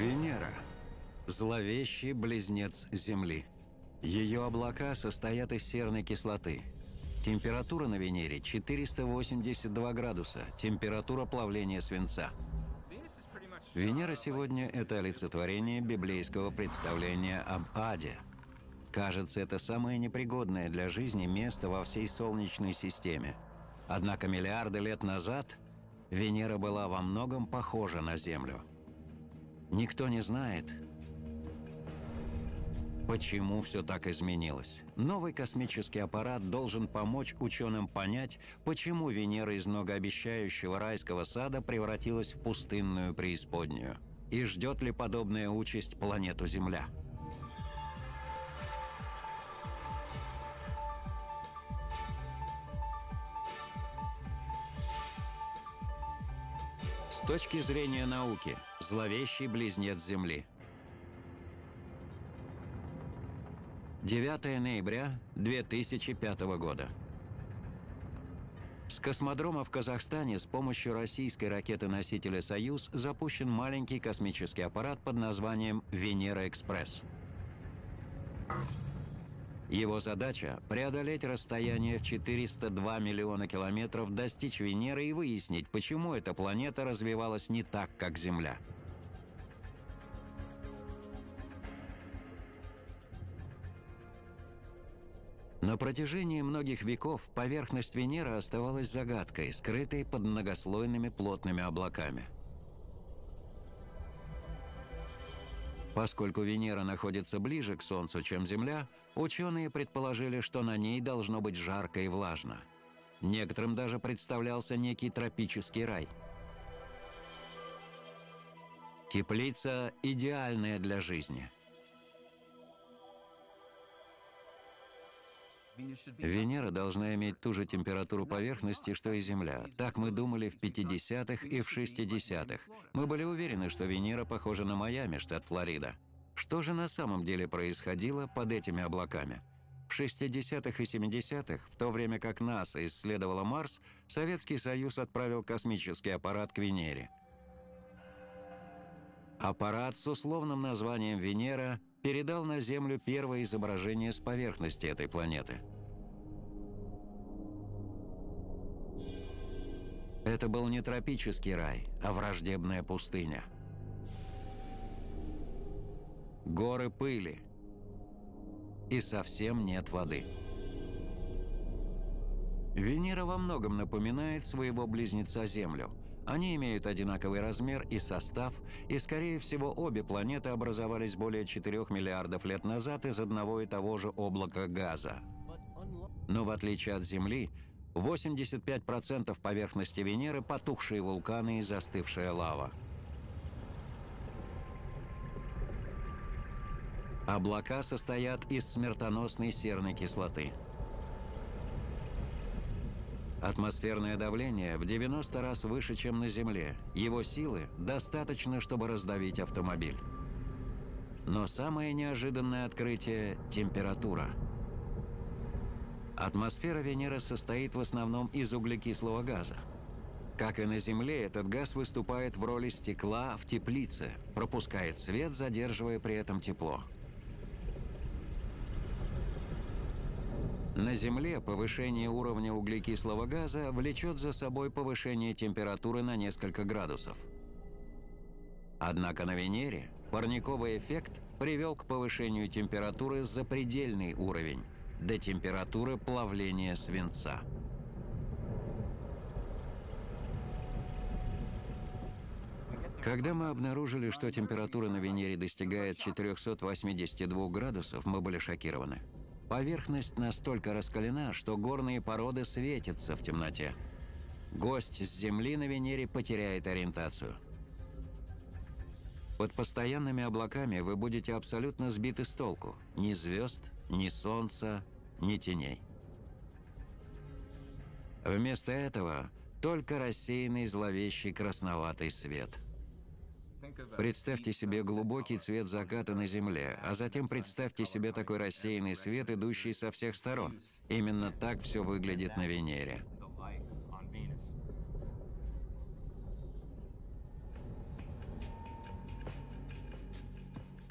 Венера – зловещий близнец Земли. Ее облака состоят из серной кислоты. Температура на Венере – 482 градуса, температура плавления свинца. Венера сегодня – это олицетворение библейского представления об аде. Кажется, это самое непригодное для жизни место во всей Солнечной системе. Однако миллиарды лет назад Венера была во многом похожа на Землю – Никто не знает, почему все так изменилось. Новый космический аппарат должен помочь ученым понять, почему Венера из многообещающего райского сада превратилась в пустынную преисподнюю. И ждет ли подобная участь планету Земля? Точки зрения науки – Зловещий близнец Земли. 9 ноября 2005 года. С космодрома в Казахстане с помощью российской ракеты-носителя «Союз» запущен маленький космический аппарат под названием «Венера-экспресс». Его задача – преодолеть расстояние в 402 миллиона километров, достичь Венеры и выяснить, почему эта планета развивалась не так, как Земля. На протяжении многих веков поверхность Венеры оставалась загадкой, скрытой под многослойными плотными облаками. Поскольку Венера находится ближе к Солнцу, чем Земля, ученые предположили, что на ней должно быть жарко и влажно. Некоторым даже представлялся некий тропический рай. Теплица идеальная для жизни – Венера должна иметь ту же температуру поверхности, что и Земля. Так мы думали в 50-х и в 60-х. Мы были уверены, что Венера похожа на Майами, штат Флорида. Что же на самом деле происходило под этими облаками? В 60-х и 70-х, в то время как НАСА исследовала Марс, Советский Союз отправил космический аппарат к Венере. Аппарат с условным названием «Венера» передал на Землю первое изображение с поверхности этой планеты. Это был не тропический рай, а враждебная пустыня. Горы пыли. И совсем нет воды. Венера во многом напоминает своего близнеца Землю – они имеют одинаковый размер и состав, и, скорее всего, обе планеты образовались более 4 миллиардов лет назад из одного и того же облака газа. Но в отличие от Земли, 85% поверхности Венеры – потухшие вулканы и застывшая лава. Облака состоят из смертоносной серной кислоты – Атмосферное давление в 90 раз выше, чем на Земле. Его силы достаточно, чтобы раздавить автомобиль. Но самое неожиданное открытие – температура. Атмосфера Венеры состоит в основном из углекислого газа. Как и на Земле, этот газ выступает в роли стекла в теплице, пропускает свет, задерживая при этом тепло. На Земле повышение уровня углекислого газа влечет за собой повышение температуры на несколько градусов. Однако на Венере парниковый эффект привел к повышению температуры за предельный уровень, до температуры плавления свинца. Когда мы обнаружили, что температура на Венере достигает 482 градусов, мы были шокированы. Поверхность настолько раскалена, что горные породы светятся в темноте. Гость с Земли на Венере потеряет ориентацию. Под постоянными облаками вы будете абсолютно сбиты с толку. Ни звезд, ни солнца, ни теней. Вместо этого только рассеянный зловещий красноватый свет – Представьте себе глубокий цвет заката на Земле, а затем представьте себе такой рассеянный свет, идущий со всех сторон. Именно так все выглядит на Венере.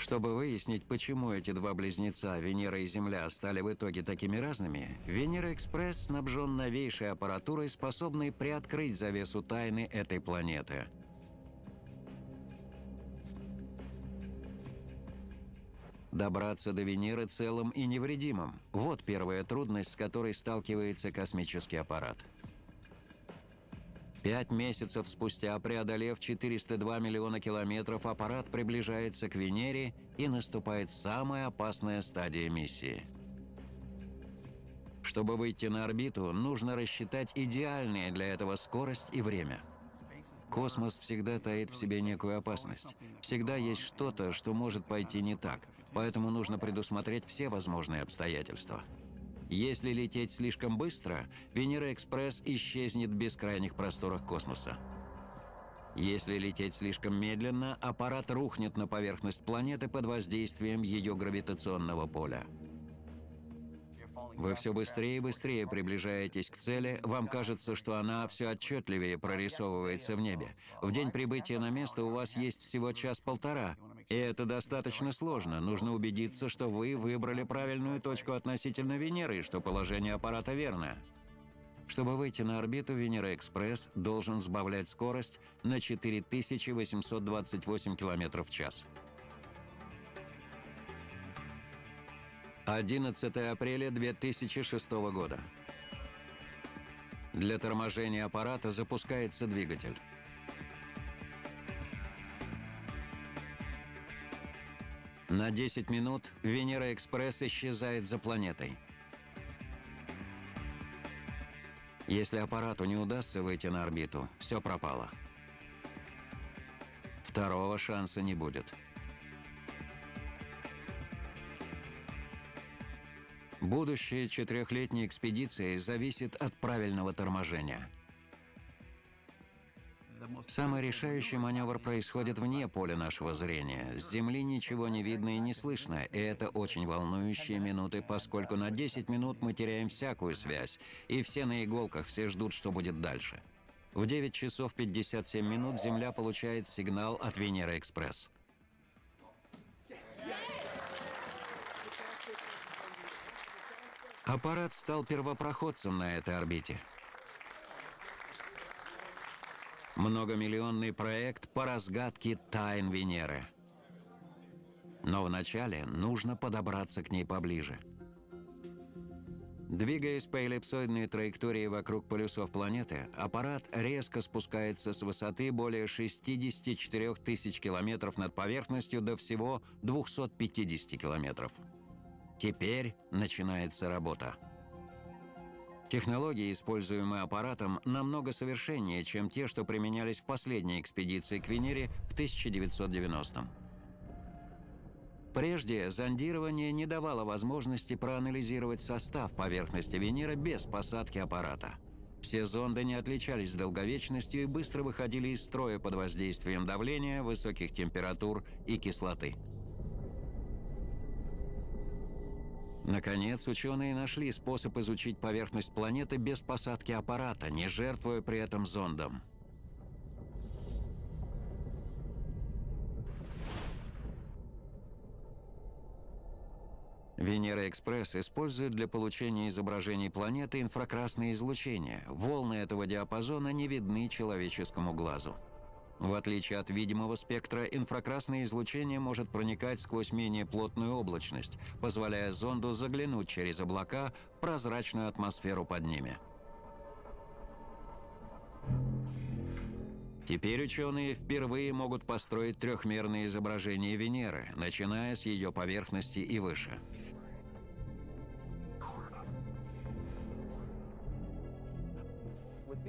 Чтобы выяснить, почему эти два близнеца, Венера и Земля, стали в итоге такими разными, Венера-экспресс снабжен новейшей аппаратурой, способной приоткрыть завесу тайны этой планеты. Добраться до Венеры целым и невредимым – вот первая трудность, с которой сталкивается космический аппарат. Пять месяцев спустя, преодолев 402 миллиона километров, аппарат приближается к Венере и наступает самая опасная стадия миссии. Чтобы выйти на орбиту, нужно рассчитать идеальные для этого скорость и время. Космос всегда таит в себе некую опасность. Всегда есть что-то, что может пойти не так, поэтому нужно предусмотреть все возможные обстоятельства. Если лететь слишком быстро, Венера-экспресс исчезнет в бескрайних просторах космоса. Если лететь слишком медленно, аппарат рухнет на поверхность планеты под воздействием ее гравитационного поля. Вы все быстрее и быстрее приближаетесь к цели, вам кажется, что она все отчетливее прорисовывается в небе. В день прибытия на место у вас есть всего час-полтора, и это достаточно сложно. Нужно убедиться, что вы выбрали правильную точку относительно Венеры, что положение аппарата верно. Чтобы выйти на орбиту, Венера-экспресс должен сбавлять скорость на 4828 км в час. 11 апреля 2006 года. Для торможения аппарата запускается двигатель. На 10 минут Венера-экспресс исчезает за планетой. Если аппарату не удастся выйти на орбиту, все пропало. Второго шанса не будет. Будущее четырехлетней экспедиции зависит от правильного торможения – Самый решающий маневр происходит вне поля нашего зрения. С Земли ничего не видно и не слышно, и это очень волнующие минуты, поскольку на 10 минут мы теряем всякую связь, и все на иголках, все ждут, что будет дальше. В 9 часов 57 минут Земля получает сигнал от Венера-экспресс. Аппарат стал первопроходцем на этой орбите. Многомиллионный проект по разгадке тайн Венеры. Но вначале нужно подобраться к ней поближе. Двигаясь по эллипсоидной траектории вокруг полюсов планеты, аппарат резко спускается с высоты более 64 тысяч километров над поверхностью до всего 250 километров. Теперь начинается работа. Технологии, используемые аппаратом, намного совершеннее, чем те, что применялись в последней экспедиции к Венере в 1990-м. Прежде зондирование не давало возможности проанализировать состав поверхности Венеры без посадки аппарата. Все зонды не отличались долговечностью и быстро выходили из строя под воздействием давления, высоких температур и кислоты. Наконец, ученые нашли способ изучить поверхность планеты без посадки аппарата, не жертвуя при этом зондом. Венера-экспресс использует для получения изображений планеты инфракрасное излучение. Волны этого диапазона не видны человеческому глазу. В отличие от видимого спектра, инфракрасное излучение может проникать сквозь менее плотную облачность, позволяя зонду заглянуть через облака в прозрачную атмосферу под ними. Теперь ученые впервые могут построить трехмерные изображения Венеры, начиная с ее поверхности и выше.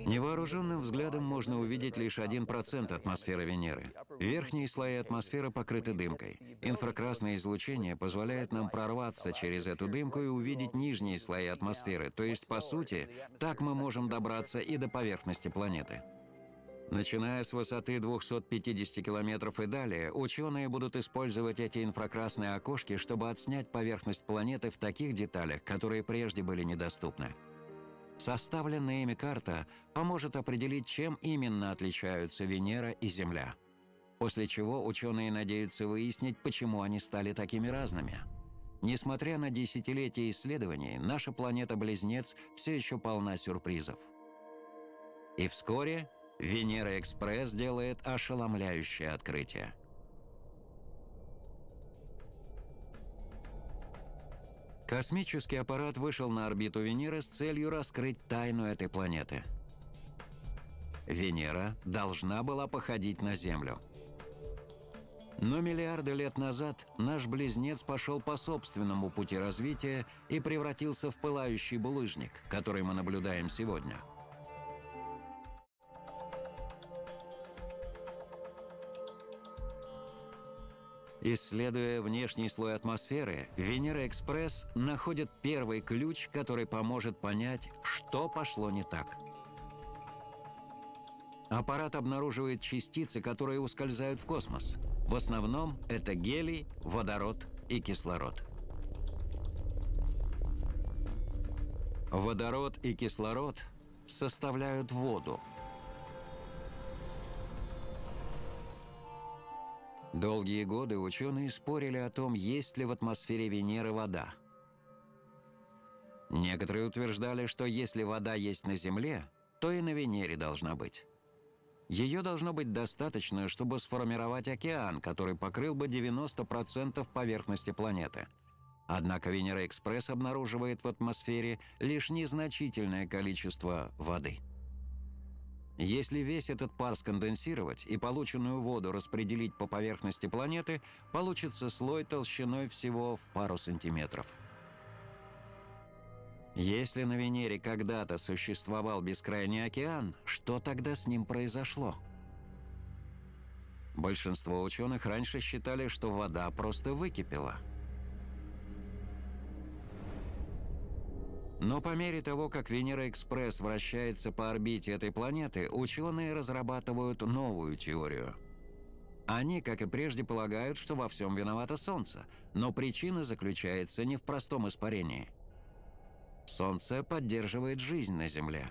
Невооруженным взглядом можно увидеть лишь 1% атмосферы Венеры. Верхние слои атмосферы покрыты дымкой. Инфракрасное излучение позволяет нам прорваться через эту дымку и увидеть нижние слои атмосферы, то есть, по сути, так мы можем добраться и до поверхности планеты. Начиная с высоты 250 километров и далее, ученые будут использовать эти инфракрасные окошки, чтобы отснять поверхность планеты в таких деталях, которые прежде были недоступны. Составленная ими карта поможет определить, чем именно отличаются Венера и Земля. После чего ученые надеются выяснить, почему они стали такими разными. Несмотря на десятилетия исследований, наша планета-близнец все еще полна сюрпризов. И вскоре Венера-экспресс делает ошеломляющее открытие. Космический аппарат вышел на орбиту Венеры с целью раскрыть тайну этой планеты. Венера должна была походить на Землю. Но миллиарды лет назад наш близнец пошел по собственному пути развития и превратился в пылающий булыжник, который мы наблюдаем сегодня – Исследуя внешний слой атмосферы, Венера-экспресс находит первый ключ, который поможет понять, что пошло не так. Аппарат обнаруживает частицы, которые ускользают в космос. В основном это гелий, водород и кислород. Водород и кислород составляют воду – Долгие годы ученые спорили о том, есть ли в атмосфере Венеры вода. Некоторые утверждали, что если вода есть на Земле, то и на Венере должна быть. Ее должно быть достаточно, чтобы сформировать океан, который покрыл бы 90% поверхности планеты. Однако Венера-экспресс обнаруживает в атмосфере лишь незначительное количество воды. Если весь этот пар сконденсировать и полученную воду распределить по поверхности планеты, получится слой толщиной всего в пару сантиметров. Если на Венере когда-то существовал бескрайний океан, что тогда с ним произошло? Большинство ученых раньше считали, что вода просто выкипела – Но по мере того, как Венера-экспресс вращается по орбите этой планеты, ученые разрабатывают новую теорию. Они, как и прежде, полагают, что во всем виновато Солнце, но причина заключается не в простом испарении. Солнце поддерживает жизнь на Земле.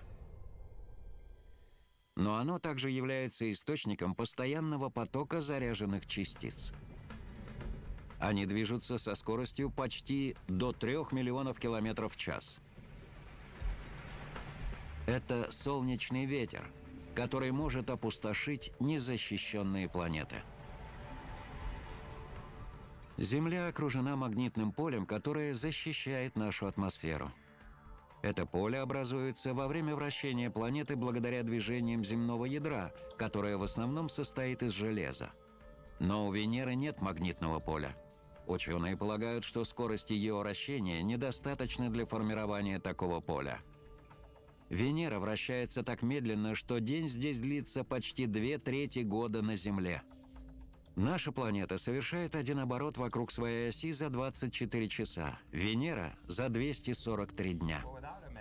Но оно также является источником постоянного потока заряженных частиц. Они движутся со скоростью почти до 3 миллионов километров в час – это солнечный ветер, который может опустошить незащищенные планеты. Земля окружена магнитным полем, которое защищает нашу атмосферу. Это поле образуется во время вращения планеты благодаря движениям земного ядра, которое в основном состоит из железа. Но у Венеры нет магнитного поля. Ученые полагают, что скорость ее вращения недостаточна для формирования такого поля – Венера вращается так медленно, что день здесь длится почти две трети года на Земле. Наша планета совершает один оборот вокруг своей оси за 24 часа, Венера – за 243 дня.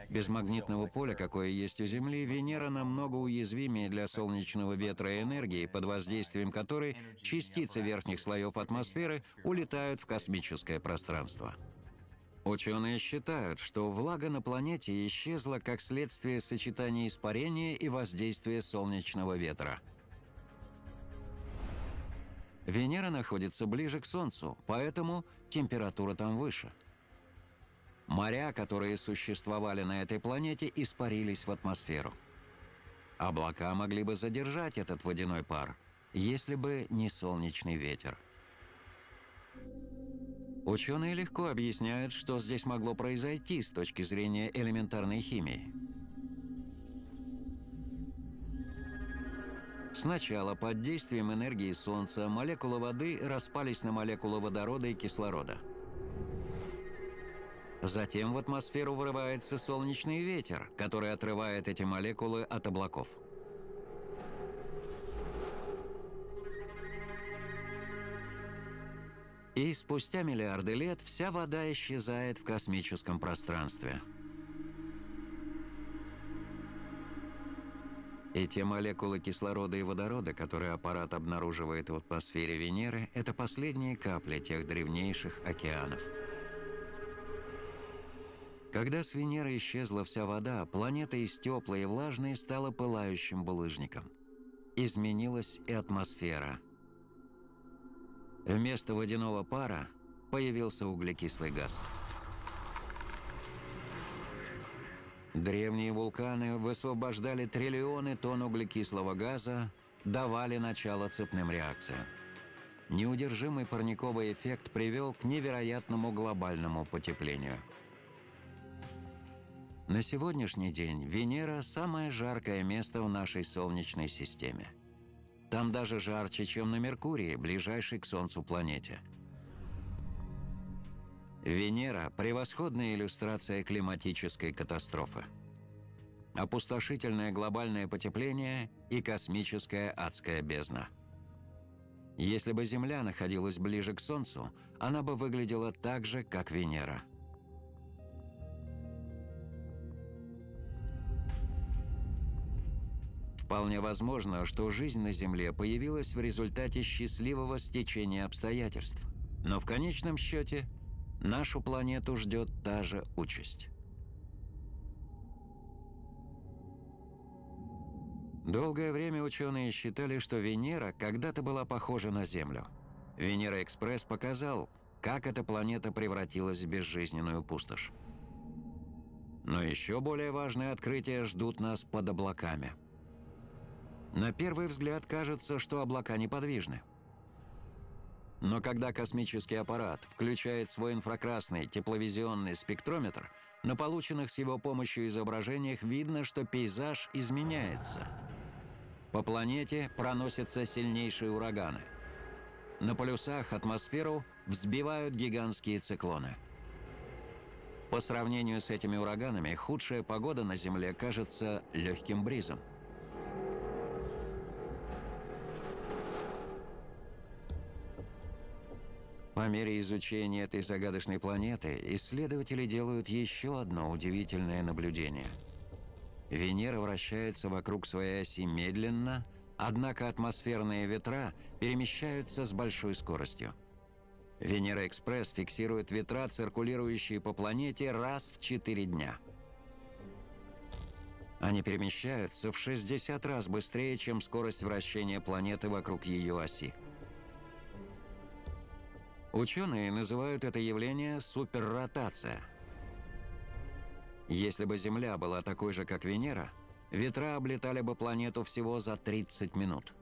Без магнитного поля, какое есть у Земли, Венера намного уязвимее для солнечного ветра и энергии, под воздействием которой частицы верхних слоев атмосферы улетают в космическое пространство. Ученые считают, что влага на планете исчезла как следствие сочетания испарения и воздействия солнечного ветра. Венера находится ближе к Солнцу, поэтому температура там выше. Моря, которые существовали на этой планете, испарились в атмосферу. Облака могли бы задержать этот водяной пар, если бы не солнечный ветер. Ученые легко объясняют, что здесь могло произойти с точки зрения элементарной химии. Сначала под действием энергии Солнца молекулы воды распались на молекулы водорода и кислорода. Затем в атмосферу вырывается солнечный ветер, который отрывает эти молекулы от облаков. И спустя миллиарды лет вся вода исчезает в космическом пространстве. И те молекулы кислорода и водорода, которые аппарат обнаруживает в атмосфере Венеры, это последние капли тех древнейших океанов. Когда с Венеры исчезла вся вода, планета из теплой и влажной стала пылающим булыжником. Изменилась и атмосфера – Вместо водяного пара появился углекислый газ. Древние вулканы высвобождали триллионы тонн углекислого газа, давали начало цепным реакциям. Неудержимый парниковый эффект привел к невероятному глобальному потеплению. На сегодняшний день Венера – самое жаркое место в нашей Солнечной системе. Там даже жарче, чем на Меркурии, ближайшей к Солнцу планете. Венера – превосходная иллюстрация климатической катастрофы. Опустошительное глобальное потепление и космическая адская бездна. Если бы Земля находилась ближе к Солнцу, она бы выглядела так же, как Венера – Вполне возможно, что жизнь на Земле появилась в результате счастливого стечения обстоятельств. Но в конечном счете нашу планету ждет та же участь. Долгое время ученые считали, что Венера когда-то была похожа на Землю. Венера-экспресс показал, как эта планета превратилась в безжизненную пустошь. Но еще более важные открытия ждут нас под облаками – на первый взгляд кажется, что облака неподвижны. Но когда космический аппарат включает свой инфракрасный тепловизионный спектрометр, на полученных с его помощью изображениях видно, что пейзаж изменяется. По планете проносятся сильнейшие ураганы. На полюсах атмосферу взбивают гигантские циклоны. По сравнению с этими ураганами, худшая погода на Земле кажется легким бризом. По мере изучения этой загадочной планеты исследователи делают еще одно удивительное наблюдение. Венера вращается вокруг своей оси медленно, однако атмосферные ветра перемещаются с большой скоростью. Венера-экспресс фиксирует ветра, циркулирующие по планете раз в 4 дня. Они перемещаются в 60 раз быстрее, чем скорость вращения планеты вокруг ее оси. Ученые называют это явление суперротация. Если бы Земля была такой же, как Венера, ветра облетали бы планету всего за 30 минут.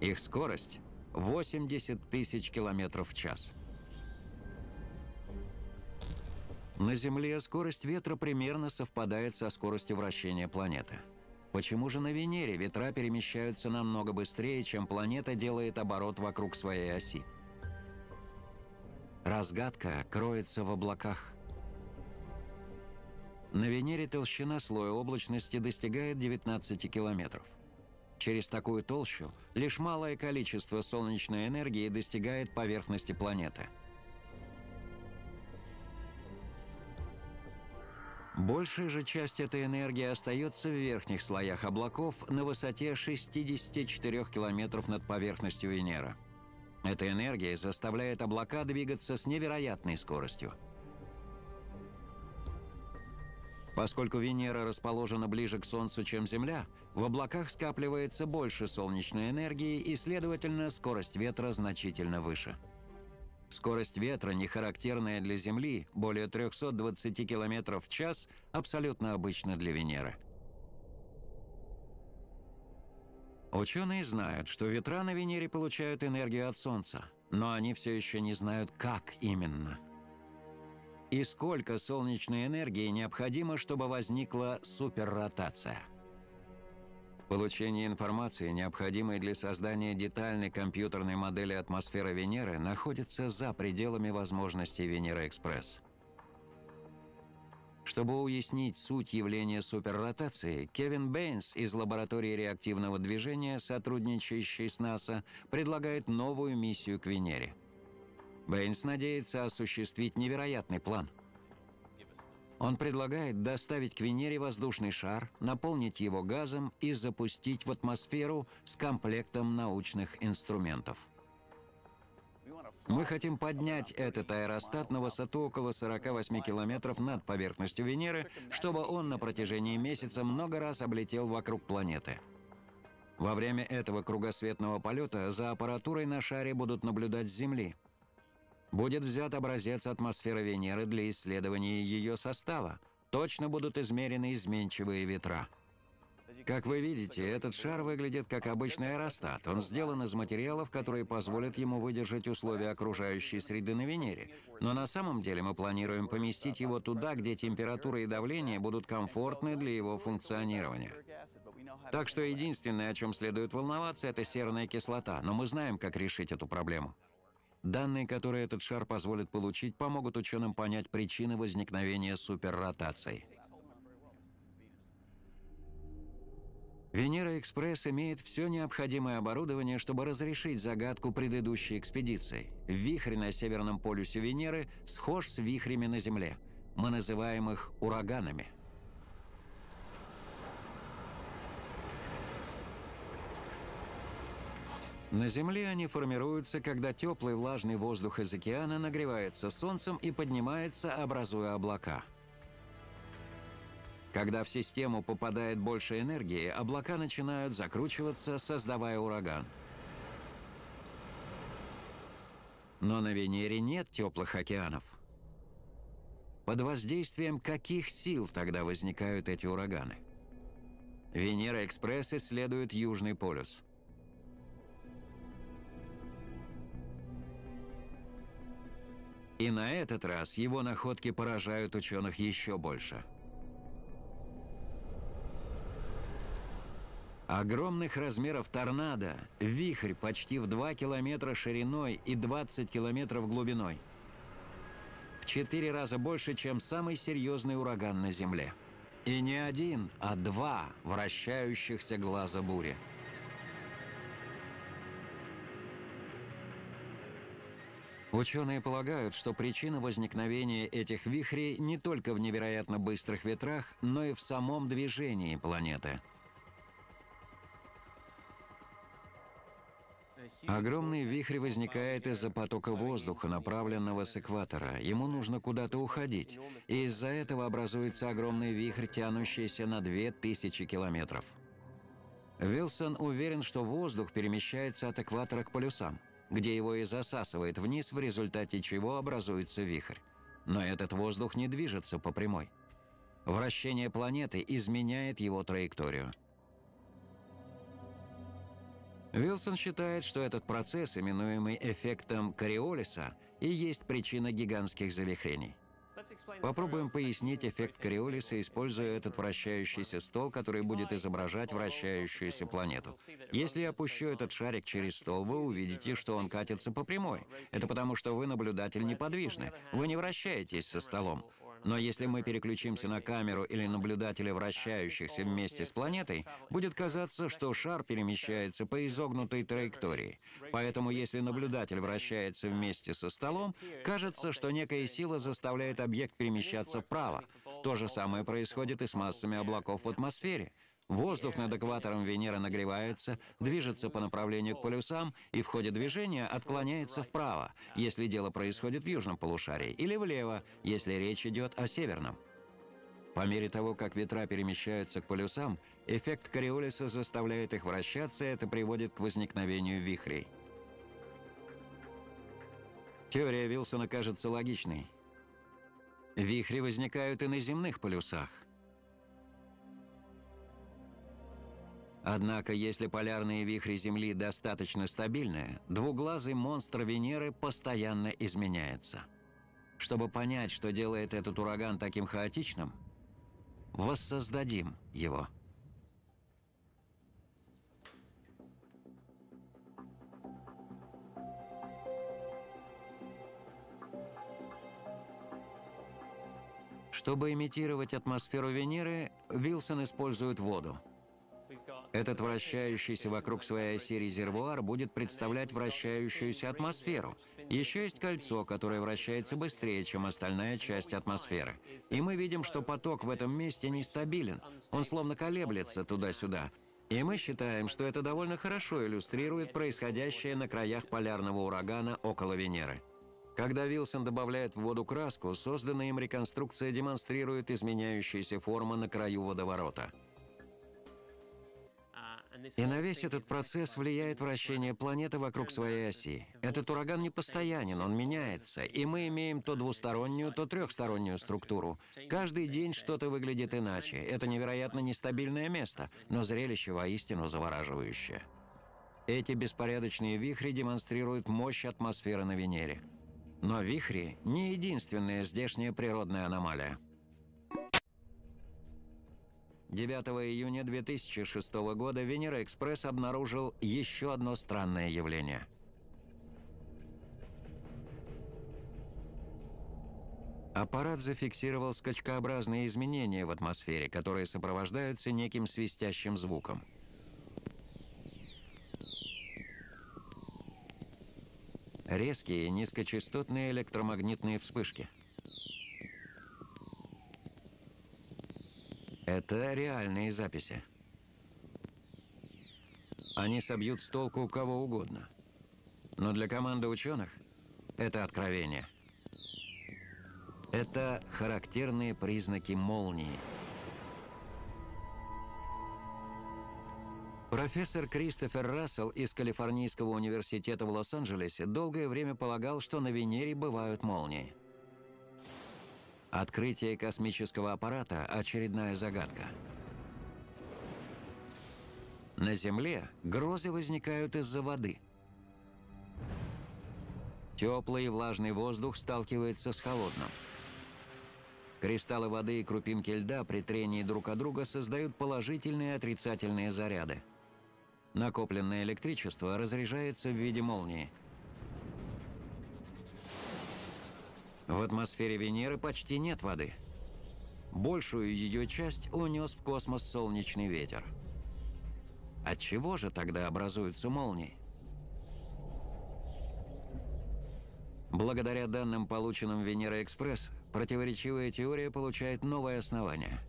Их скорость – 80 тысяч километров в час. На Земле скорость ветра примерно совпадает со скоростью вращения планеты – Почему же на Венере ветра перемещаются намного быстрее, чем планета делает оборот вокруг своей оси? Разгадка кроется в облаках. На Венере толщина слоя облачности достигает 19 километров. Через такую толщу лишь малое количество солнечной энергии достигает поверхности планеты – Большая же часть этой энергии остается в верхних слоях облаков на высоте 64 километров над поверхностью Венеры. Эта энергия заставляет облака двигаться с невероятной скоростью. Поскольку Венера расположена ближе к Солнцу, чем Земля, в облаках скапливается больше солнечной энергии и, следовательно, скорость ветра значительно выше. Скорость ветра, не характерная для Земли, более 320 км в час, абсолютно обычна для Венеры. Ученые знают, что ветра на Венере получают энергию от Солнца, но они все еще не знают, как именно. И сколько солнечной энергии необходимо, чтобы возникла суперротация. Получение информации, необходимой для создания детальной компьютерной модели атмосферы Венеры, находится за пределами возможностей Венера-экспресс. Чтобы уяснить суть явления суперротации, Кевин Бэйнс из лаборатории реактивного движения, сотрудничающей с НАСА, предлагает новую миссию к Венере. Бэйнс надеется осуществить невероятный план – он предлагает доставить к Венере воздушный шар, наполнить его газом и запустить в атмосферу с комплектом научных инструментов. Мы хотим поднять этот аэростат на высоту около 48 километров над поверхностью Венеры, чтобы он на протяжении месяца много раз облетел вокруг планеты. Во время этого кругосветного полета за аппаратурой на шаре будут наблюдать с Земли. Будет взят образец атмосферы Венеры для исследования ее состава. Точно будут измерены изменчивые ветра. Как вы видите, этот шар выглядит как обычный аэростат. Он сделан из материалов, которые позволят ему выдержать условия окружающей среды на Венере. Но на самом деле мы планируем поместить его туда, где температура и давление будут комфортны для его функционирования. Так что единственное, о чем следует волноваться, это серная кислота, но мы знаем, как решить эту проблему. Данные, которые этот шар позволит получить, помогут ученым понять причины возникновения суперротаций. Венера-экспресс имеет все необходимое оборудование, чтобы разрешить загадку предыдущей экспедиции. Вихрь на северном полюсе Венеры схож с вихрями на Земле. Мы называем их ураганами. На Земле они формируются, когда теплый влажный воздух из океана нагревается солнцем и поднимается, образуя облака – когда в систему попадает больше энергии, облака начинают закручиваться, создавая ураган. Но на Венере нет теплых океанов. Под воздействием каких сил тогда возникают эти ураганы? Венера-экспресс исследует Южный полюс. И на этот раз его находки поражают ученых еще больше – Огромных размеров торнадо, вихрь почти в 2 километра шириной и 20 километров глубиной. В 4 раза больше, чем самый серьезный ураган на Земле. И не один, а два вращающихся глаза бури. Ученые полагают, что причина возникновения этих вихрей не только в невероятно быстрых ветрах, но и в самом движении планеты – Огромный вихрь возникает из-за потока воздуха, направленного с экватора. Ему нужно куда-то уходить. И из-за этого образуется огромный вихрь, тянущийся на 2000 километров. Вилсон уверен, что воздух перемещается от экватора к полюсам, где его и засасывает вниз, в результате чего образуется вихрь. Но этот воздух не движется по прямой. Вращение планеты изменяет его траекторию. Вилсон считает, что этот процесс, именуемый эффектом Кориолиса, и есть причина гигантских завихрений. Попробуем пояснить эффект Кориолиса, используя этот вращающийся стол, который будет изображать вращающуюся планету. Если я опущу этот шарик через стол, вы увидите, что он катится по прямой. Это потому, что вы, наблюдатель, неподвижны. Вы не вращаетесь со столом. Но если мы переключимся на камеру или наблюдателя, вращающихся вместе с планетой, будет казаться, что шар перемещается по изогнутой траектории. Поэтому если наблюдатель вращается вместе со столом, кажется, что некая сила заставляет объект перемещаться вправо. То же самое происходит и с массами облаков в атмосфере. Воздух над экватором Венеры нагревается, движется по направлению к полюсам и в ходе движения отклоняется вправо, если дело происходит в южном полушарии, или влево, если речь идет о северном. По мере того, как ветра перемещаются к полюсам, эффект Кориолиса заставляет их вращаться, и это приводит к возникновению вихрей. Теория Вилсона кажется логичной. Вихри возникают и на земных полюсах – Однако, если полярные вихри Земли достаточно стабильны, двуглазый монстр Венеры постоянно изменяется. Чтобы понять, что делает этот ураган таким хаотичным, воссоздадим его. Чтобы имитировать атмосферу Венеры, Вилсон использует воду – этот вращающийся вокруг своей оси резервуар будет представлять вращающуюся атмосферу. Еще есть кольцо, которое вращается быстрее, чем остальная часть атмосферы. И мы видим, что поток в этом месте нестабилен. Он словно колеблется туда-сюда. И мы считаем, что это довольно хорошо иллюстрирует происходящее на краях полярного урагана около Венеры. Когда Вилсон добавляет в воду краску, созданная им реконструкция демонстрирует изменяющиеся формы на краю водоворота. И на весь этот процесс влияет вращение планеты вокруг своей оси. Этот ураган не постоянен, он меняется, и мы имеем то двустороннюю, то трехстороннюю структуру. Каждый день что-то выглядит иначе. Это невероятно нестабильное место, но зрелище воистину завораживающее. Эти беспорядочные вихри демонстрируют мощь атмосферы на Венере. Но вихри – не единственная здешняя природная аномалия. 9 июня 2006 года Венера-экспресс обнаружил еще одно странное явление. Аппарат зафиксировал скачкообразные изменения в атмосфере, которые сопровождаются неким свистящим звуком. Резкие низкочастотные электромагнитные вспышки – Это реальные записи. Они собьют с толку кого угодно. Но для команды ученых это откровение. Это характерные признаки молнии. Профессор Кристофер Рассел из Калифорнийского университета в Лос-Анджелесе долгое время полагал, что на Венере бывают молнии. Открытие космического аппарата – очередная загадка. На Земле грозы возникают из-за воды. Теплый и влажный воздух сталкивается с холодным. Кристаллы воды и крупинки льда при трении друг от друга создают положительные и отрицательные заряды. Накопленное электричество разряжается в виде молнии – В атмосфере Венеры почти нет воды. Большую ее часть унес в космос солнечный ветер. От чего же тогда образуются молнии? Благодаря данным, полученным Венера-экспресс, противоречивая теория получает новое основание.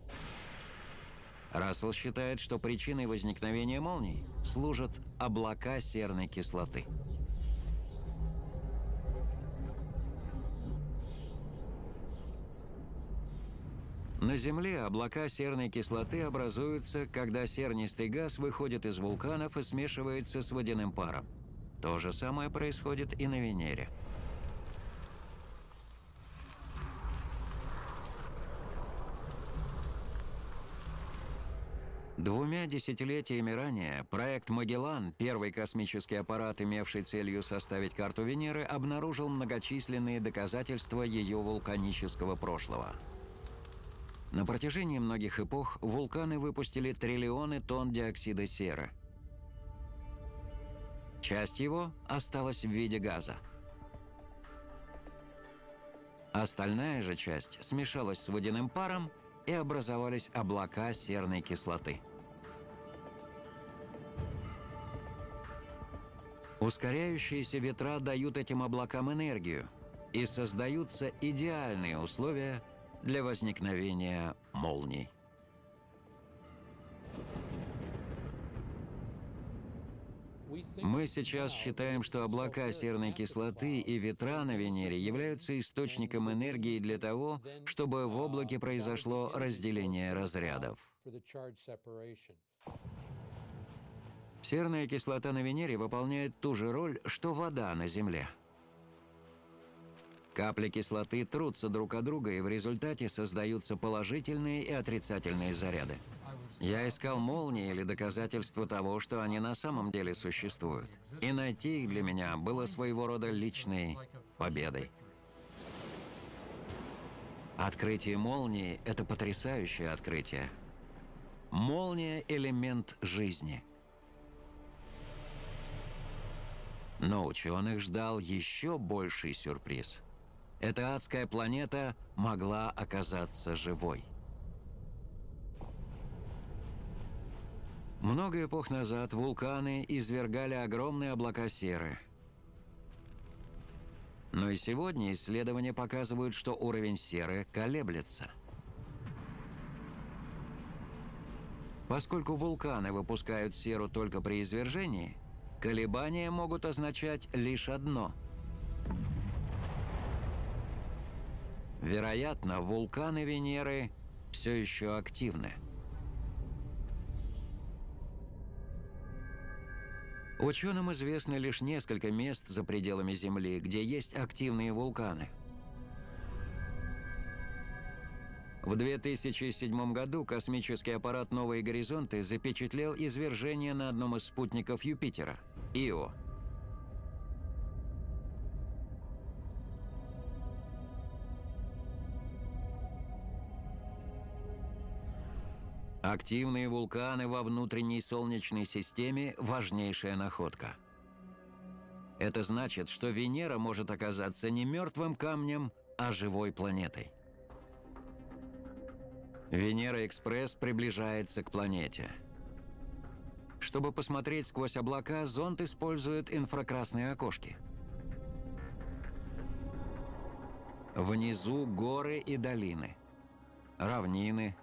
Рассел считает, что причиной возникновения молний служат облака серной кислоты. На Земле облака серной кислоты образуются, когда сернистый газ выходит из вулканов и смешивается с водяным паром. То же самое происходит и на Венере. Двумя десятилетиями ранее проект «Магеллан», первый космический аппарат, имевший целью составить карту Венеры, обнаружил многочисленные доказательства ее вулканического прошлого – на протяжении многих эпох вулканы выпустили триллионы тонн диоксида серы. Часть его осталась в виде газа. Остальная же часть смешалась с водяным паром и образовались облака серной кислоты. Ускоряющиеся ветра дают этим облакам энергию, и создаются идеальные условия для возникновения молний. Мы сейчас считаем, что облака серной кислоты и ветра на Венере являются источником энергии для того, чтобы в облаке произошло разделение разрядов. Серная кислота на Венере выполняет ту же роль, что вода на Земле – Капли кислоты трутся друг от друга, и в результате создаются положительные и отрицательные заряды. Я искал молнии или доказательства того, что они на самом деле существуют. И найти их для меня было своего рода личной победой. Открытие молнии – это потрясающее открытие. Молния – элемент жизни. Но ученых ждал еще больший сюрприз – эта адская планета могла оказаться живой. Много эпох назад вулканы извергали огромные облака серы. Но и сегодня исследования показывают, что уровень серы колеблется. Поскольку вулканы выпускают серу только при извержении, колебания могут означать лишь одно – Вероятно, вулканы Венеры все еще активны. Ученым известно лишь несколько мест за пределами Земли, где есть активные вулканы. В 2007 году космический аппарат «Новые горизонты» запечатлел извержение на одном из спутников Юпитера – Ио. Активные вулканы во внутренней Солнечной системе – важнейшая находка. Это значит, что Венера может оказаться не мертвым камнем, а живой планетой. Венера-экспресс приближается к планете. Чтобы посмотреть сквозь облака, зонд использует инфракрасные окошки. Внизу горы и долины, равнины,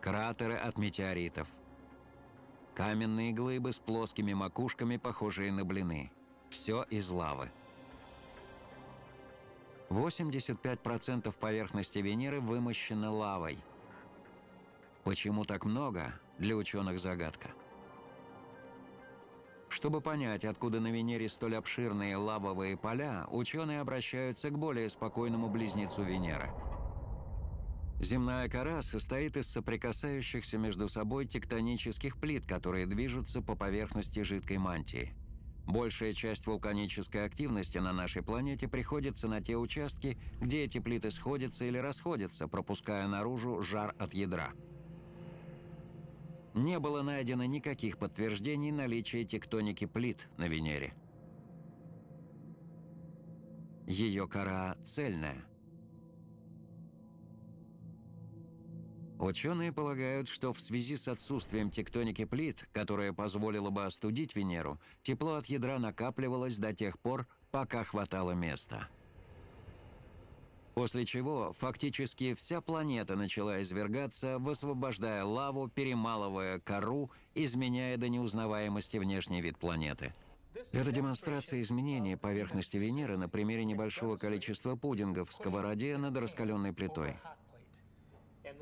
кратеры от метеоритов. Каменные глыбы с плоскими макушками, похожие на блины. Все из лавы. 85% поверхности Венеры вымощено лавой. Почему так много, для ученых загадка. Чтобы понять, откуда на Венере столь обширные лавовые поля, ученые обращаются к более спокойному близнецу Венеры – Земная кора состоит из соприкасающихся между собой тектонических плит, которые движутся по поверхности жидкой мантии. Большая часть вулканической активности на нашей планете приходится на те участки, где эти плиты сходятся или расходятся, пропуская наружу жар от ядра. Не было найдено никаких подтверждений наличия тектоники плит на Венере. Ее кора цельная – Ученые полагают, что в связи с отсутствием тектоники плит, которая позволила бы остудить Венеру, тепло от ядра накапливалось до тех пор, пока хватало места. После чего фактически вся планета начала извергаться, высвобождая лаву, перемалывая кору, изменяя до неузнаваемости внешний вид планеты. Это демонстрация изменения поверхности Венеры на примере небольшого количества пудингов в сковороде над раскаленной плитой.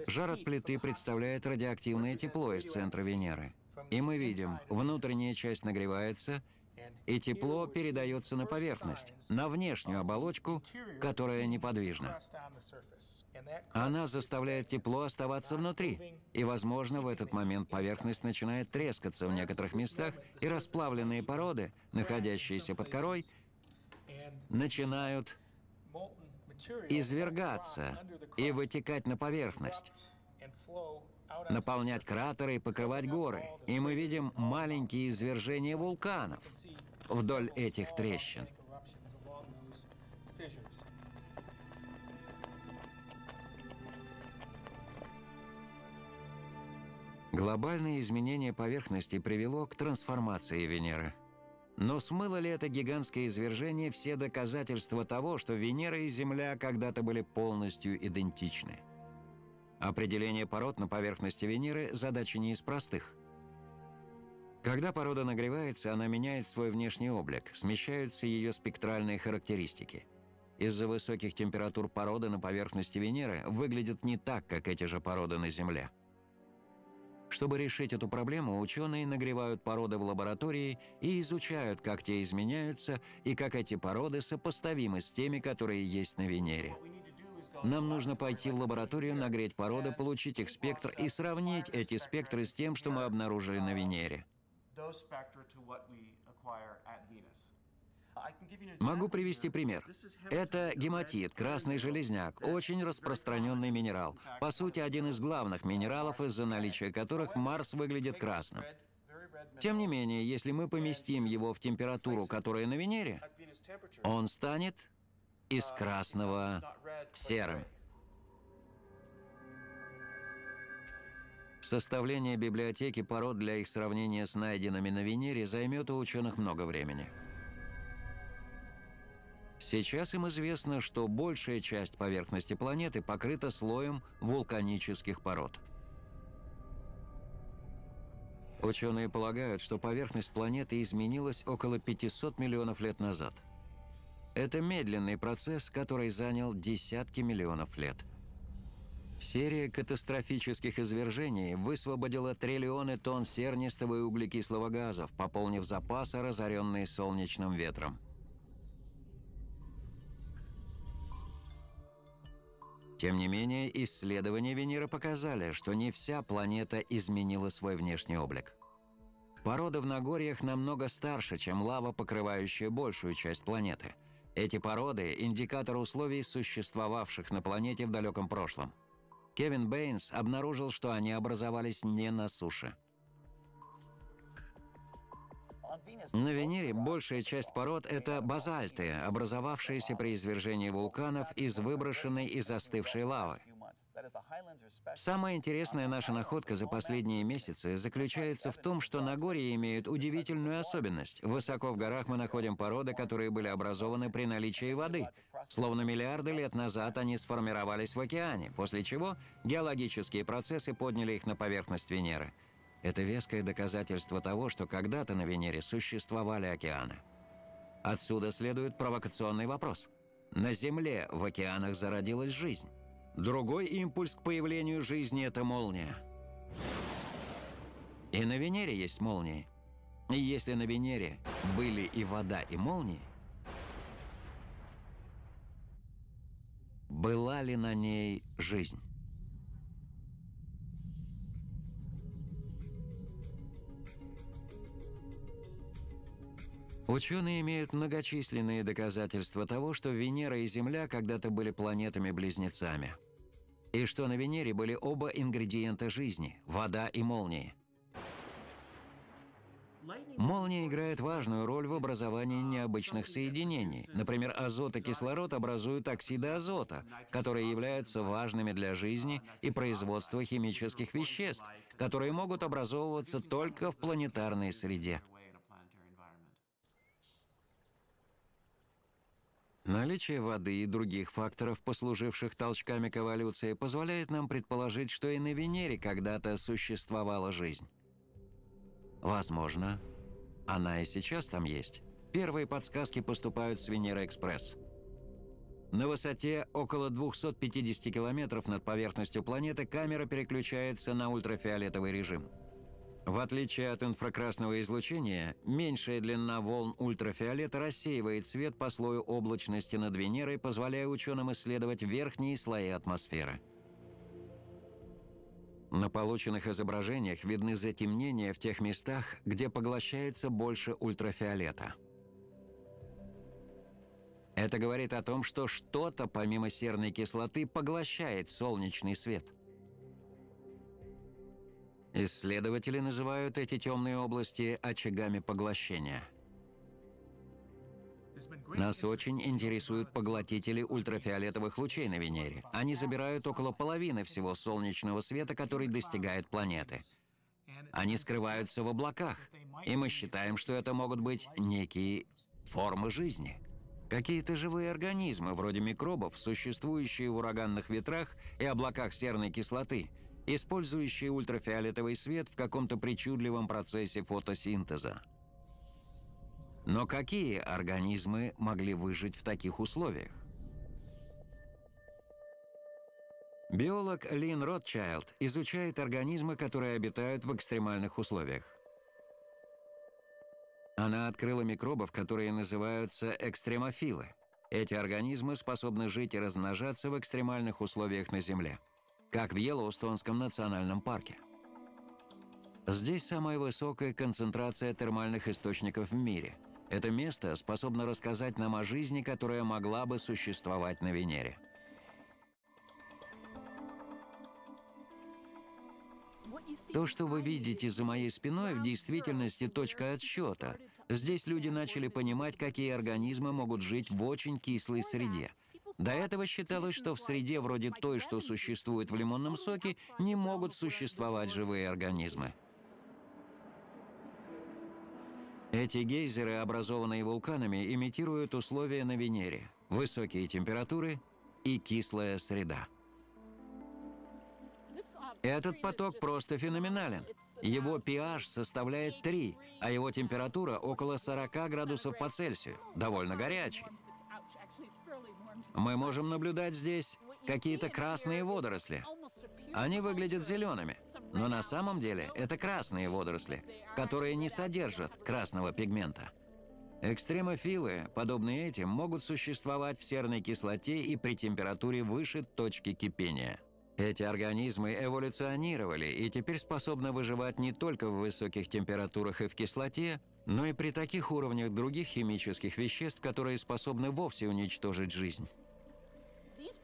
Жар от плиты представляет радиоактивное тепло из центра Венеры. И мы видим, внутренняя часть нагревается, и тепло передается на поверхность, на внешнюю оболочку, которая неподвижна. Она заставляет тепло оставаться внутри, и, возможно, в этот момент поверхность начинает трескаться в некоторых местах, и расплавленные породы, находящиеся под корой, начинают извергаться и вытекать на поверхность, наполнять кратеры и покрывать горы. И мы видим маленькие извержения вулканов вдоль этих трещин. Глобальное изменение поверхности привело к трансформации Венеры – но смыло ли это гигантское извержение все доказательства того, что Венера и Земля когда-то были полностью идентичны? Определение пород на поверхности Венеры – задача не из простых. Когда порода нагревается, она меняет свой внешний облик, смещаются ее спектральные характеристики. Из-за высоких температур породы на поверхности Венеры выглядят не так, как эти же породы на Земле. Чтобы решить эту проблему, ученые нагревают породы в лаборатории и изучают, как те изменяются и как эти породы сопоставимы с теми, которые есть на Венере. Нам нужно пойти в лабораторию, нагреть породы, получить их спектр и сравнить эти спектры с тем, что мы обнаружили на Венере. Могу привести пример. Это гематит, красный железняк, очень распространенный минерал. По сути, один из главных минералов, из-за наличия которых Марс выглядит красным. Тем не менее, если мы поместим его в температуру, которая на Венере, он станет из красного серым. Составление библиотеки пород для их сравнения с найденными на Венере займет у ученых много времени. Сейчас им известно, что большая часть поверхности планеты покрыта слоем вулканических пород. Ученые полагают, что поверхность планеты изменилась около 500 миллионов лет назад. Это медленный процесс, который занял десятки миллионов лет. Серия катастрофических извержений высвободила триллионы тонн сернистого и углекислого газов, пополнив запасы, разоренные солнечным ветром. Тем не менее, исследования Венеры показали, что не вся планета изменила свой внешний облик. Породы в Нагорьях намного старше, чем лава, покрывающая большую часть планеты. Эти породы – индикатор условий, существовавших на планете в далеком прошлом. Кевин Бэйнс обнаружил, что они образовались не на суше. На Венере большая часть пород – это базальты, образовавшиеся при извержении вулканов из выброшенной и застывшей лавы. Самая интересная наша находка за последние месяцы заключается в том, что Нагорье имеют удивительную особенность. Высоко в горах мы находим породы, которые были образованы при наличии воды. Словно миллиарды лет назад они сформировались в океане, после чего геологические процессы подняли их на поверхность Венеры. Это веское доказательство того, что когда-то на Венере существовали океаны. Отсюда следует провокационный вопрос. На Земле в океанах зародилась жизнь. Другой импульс к появлению жизни – это молния. И на Венере есть молнии. И если на Венере были и вода, и молнии, была ли на ней жизнь? Ученые имеют многочисленные доказательства того, что Венера и Земля когда-то были планетами-близнецами – и что на Венере были оба ингредиента жизни – вода и молнии. Молния играет важную роль в образовании необычных соединений. Например, азот и кислород образуют оксиды азота, которые являются важными для жизни и производства химических веществ, которые могут образовываться только в планетарной среде. Наличие воды и других факторов, послуживших толчками к эволюции, позволяет нам предположить, что и на Венере когда-то существовала жизнь. Возможно, она и сейчас там есть. Первые подсказки поступают с Венера-Экспресс. На высоте около 250 километров над поверхностью планеты камера переключается на ультрафиолетовый режим – в отличие от инфракрасного излучения, меньшая длина волн ультрафиолета рассеивает свет по слою облачности над Венерой, позволяя ученым исследовать верхние слои атмосферы. На полученных изображениях видны затемнения в тех местах, где поглощается больше ультрафиолета. Это говорит о том, что что-то, помимо серной кислоты, поглощает солнечный свет. Исследователи называют эти темные области очагами поглощения. Нас очень интересуют поглотители ультрафиолетовых лучей на Венере. Они забирают около половины всего солнечного света, который достигает планеты. Они скрываются в облаках, и мы считаем, что это могут быть некие формы жизни. Какие-то живые организмы, вроде микробов, существующие в ураганных ветрах и облаках серной кислоты – использующие ультрафиолетовый свет в каком-то причудливом процессе фотосинтеза. Но какие организмы могли выжить в таких условиях? Биолог Лин Ротчайлд изучает организмы, которые обитают в экстремальных условиях. Она открыла микробов, которые называются экстремофилы. Эти организмы способны жить и размножаться в экстремальных условиях на Земле как в Йеллоустонском национальном парке. Здесь самая высокая концентрация термальных источников в мире. Это место способно рассказать нам о жизни, которая могла бы существовать на Венере. То, что вы видите за моей спиной, в действительности точка отсчета. Здесь люди начали понимать, какие организмы могут жить в очень кислой среде – до этого считалось, что в среде вроде той, что существует в лимонном соке, не могут существовать живые организмы. Эти гейзеры, образованные вулканами, имитируют условия на Венере, высокие температуры и кислая среда. Этот поток просто феноменален. Его pH составляет 3, а его температура около 40 градусов по Цельсию, довольно горячий. Мы можем наблюдать здесь какие-то красные водоросли. Они выглядят зелеными, но на самом деле это красные водоросли, которые не содержат красного пигмента. Экстремофилы, подобные этим, могут существовать в серной кислоте и при температуре выше точки кипения. Эти организмы эволюционировали и теперь способны выживать не только в высоких температурах и в кислоте, но и при таких уровнях других химических веществ, которые способны вовсе уничтожить жизнь.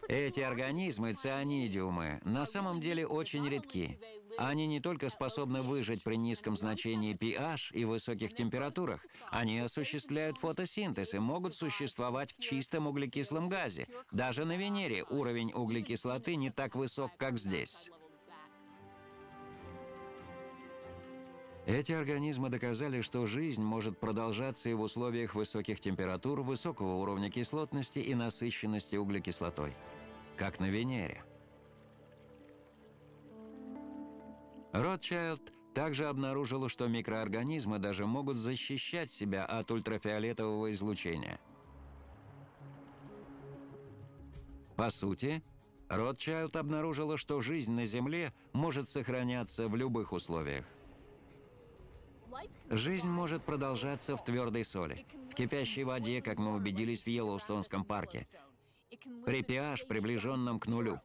Эти организмы, цианидиумы, на самом деле очень редки. Они не только способны выжить при низком значении pH и высоких температурах, они осуществляют фотосинтез и могут существовать в чистом углекислом газе. Даже на Венере уровень углекислоты не так высок, как здесь. Эти организмы доказали, что жизнь может продолжаться и в условиях высоких температур, высокого уровня кислотности и насыщенности углекислотой, как на Венере. Ротчайлд также обнаружил, что микроорганизмы даже могут защищать себя от ультрафиолетового излучения. По сути, Ротчайлд обнаружила, что жизнь на Земле может сохраняться в любых условиях. Жизнь может продолжаться в твердой соли, в кипящей воде, как мы убедились в Йеллоустонском парке, при pH, приближенном к нулю.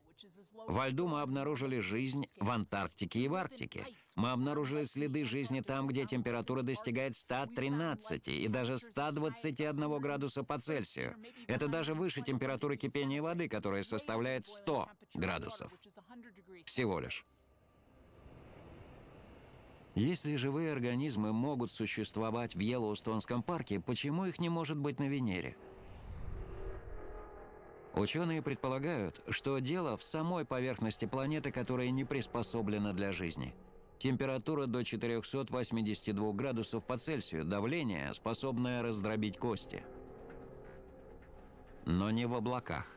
Во льду мы обнаружили жизнь в Антарктике и в Арктике. Мы обнаружили следы жизни там, где температура достигает 113 и даже 121 градуса по Цельсию. Это даже выше температуры кипения воды, которая составляет 100 градусов. Всего лишь. Если живые организмы могут существовать в Йеллоустонском парке, почему их не может быть на Венере? Ученые предполагают, что дело в самой поверхности планеты, которая не приспособлена для жизни. Температура до 482 градусов по Цельсию, давление, способное раздробить кости. Но не в облаках.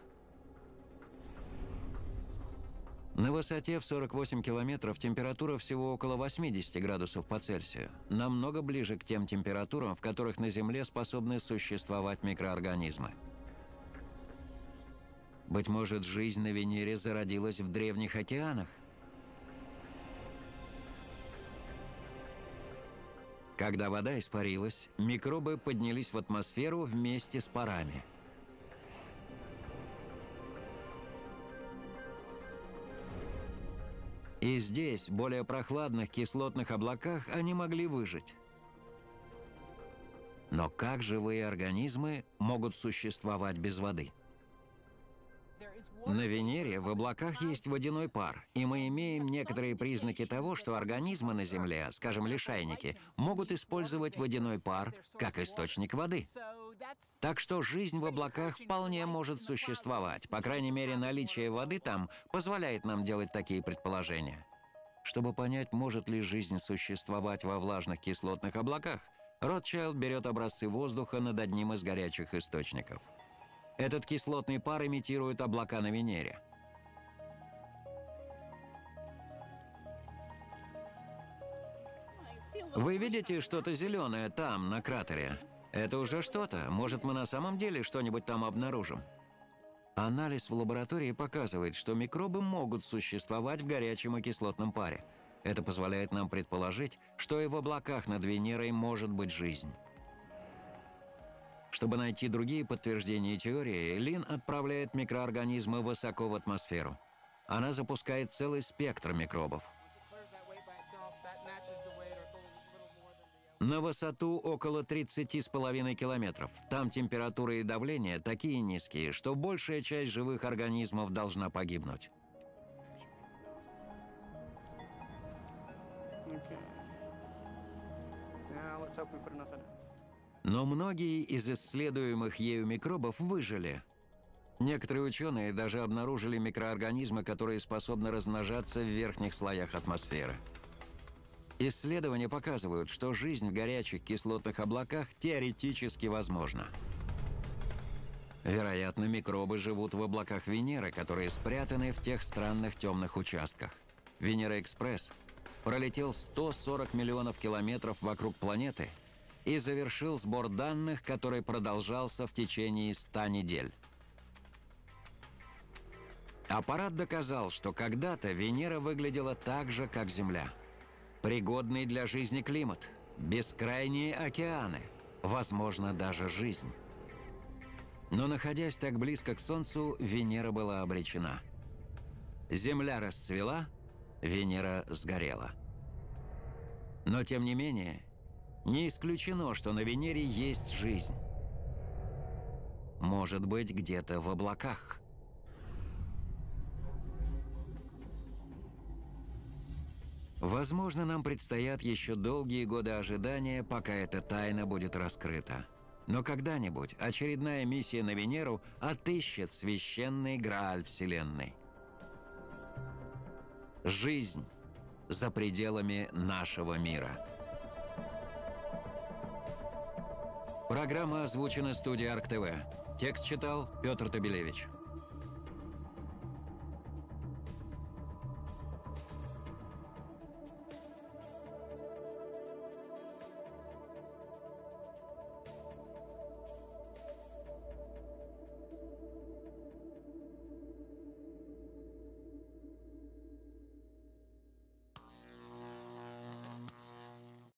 На высоте в 48 километров температура всего около 80 градусов по Цельсию, намного ближе к тем температурам, в которых на Земле способны существовать микроорганизмы. Быть может, жизнь на Венере зародилась в древних океанах? Когда вода испарилась, микробы поднялись в атмосферу вместе с парами – И здесь, в более прохладных кислотных облаках, они могли выжить. Но как живые организмы могут существовать без воды? На Венере в облаках есть водяной пар, и мы имеем некоторые признаки того, что организмы на Земле, скажем, лишайники, могут использовать водяной пар как источник воды. Так что жизнь в облаках вполне может существовать. По крайней мере, наличие воды там позволяет нам делать такие предположения. Чтобы понять, может ли жизнь существовать во влажных кислотных облаках, Ротчайлд берет образцы воздуха над одним из горячих источников. Этот кислотный пар имитирует облака на Венере. Вы видите что-то зеленое там, на кратере? Это уже что-то. Может, мы на самом деле что-нибудь там обнаружим? Анализ в лаборатории показывает, что микробы могут существовать в горячем и кислотном паре. Это позволяет нам предположить, что и в облаках над Венерой может быть жизнь. Чтобы найти другие подтверждения теории, Лин отправляет микроорганизмы высоко в атмосферу. Она запускает целый спектр микробов. На высоту около 30,5 километров. Там температура и давление такие низкие, что большая часть живых организмов должна погибнуть. Но многие из исследуемых ею микробов выжили. Некоторые ученые даже обнаружили микроорганизмы, которые способны размножаться в верхних слоях атмосферы. Исследования показывают, что жизнь в горячих кислотных облаках теоретически возможна. Вероятно, микробы живут в облаках Венеры, которые спрятаны в тех странных темных участках. Венера-экспресс пролетел 140 миллионов километров вокруг планеты – и завершил сбор данных, который продолжался в течение 100 недель. Аппарат доказал, что когда-то Венера выглядела так же, как Земля. Пригодный для жизни климат, бескрайние океаны, возможно, даже жизнь. Но находясь так близко к Солнцу, Венера была обречена. Земля расцвела, Венера сгорела. Но тем не менее, не исключено, что на Венере есть жизнь. Может быть, где-то в облаках. Возможно, нам предстоят еще долгие годы ожидания, пока эта тайна будет раскрыта. Но когда-нибудь очередная миссия на Венеру отыщет священный Грааль Вселенной. Жизнь за пределами нашего мира. Программа озвучена студией Арк ТВ. Текст читал Петр Табелевич.